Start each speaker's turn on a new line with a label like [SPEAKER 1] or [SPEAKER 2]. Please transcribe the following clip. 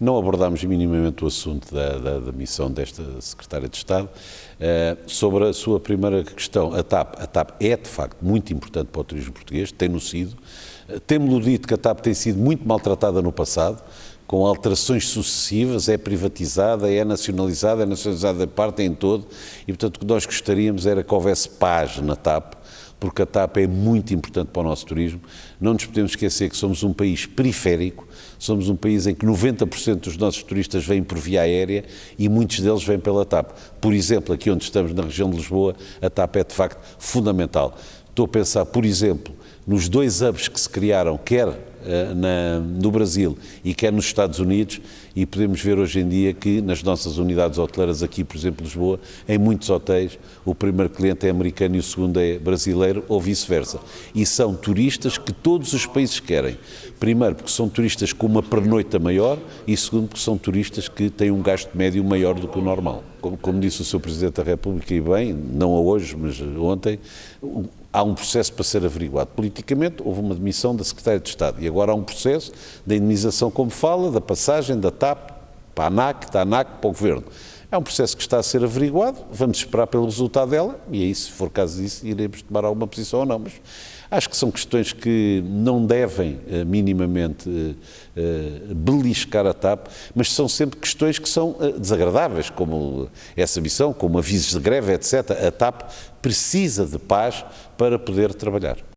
[SPEAKER 1] não abordámos minimamente o assunto da, da, da missão desta Secretária de Estado. Uh, sobre a sua primeira questão, a TAP, a TAP é de facto muito importante para o turismo português, tem-no sido. Uh, Temos-lo dito que a TAP tem sido muito maltratada no passado, com alterações sucessivas, é privatizada, é nacionalizada, é nacionalizada de parte em todo, e portanto o que nós gostaríamos era que houvesse paz na TAP, porque a TAP é muito importante para o nosso turismo. Não nos podemos esquecer que somos um país periférico, somos um país em que 90% dos nossos turistas vêm por via aérea e muitos deles vêm pela TAP. Por exemplo, aqui onde estamos, na região de Lisboa, a TAP é de facto fundamental. Estou a pensar, por exemplo, nos dois hubs que se criaram, quer uh, na, no Brasil e quer nos Estados Unidos, e podemos ver hoje em dia que nas nossas unidades hoteleiras aqui, por exemplo, Lisboa, em muitos hotéis, o primeiro cliente é americano e o segundo é brasileiro ou vice-versa. E são turistas que todos os países querem. Primeiro, porque são turistas com uma pernoita maior e segundo, porque são turistas que têm um gasto médio maior do que o normal. Como, como disse o Sr. Presidente da República, e bem, não a hoje, mas ontem, há um processo para ser averiguado. Politicamente, houve uma demissão da Secretária de Estado e agora há um processo da indenização, como fala, da passagem da TAP para a ANAC, da ANAC para o Governo. É um processo que está a ser averiguado, vamos esperar pelo resultado dela e aí, se for caso disso, iremos tomar alguma posição ou não. Mas acho que são questões que não devem uh, minimamente uh, uh, beliscar a TAP, mas são sempre questões que são desagradáveis, como essa missão, como avisos de greve, etc. A TAP precisa de paz para poder trabalhar.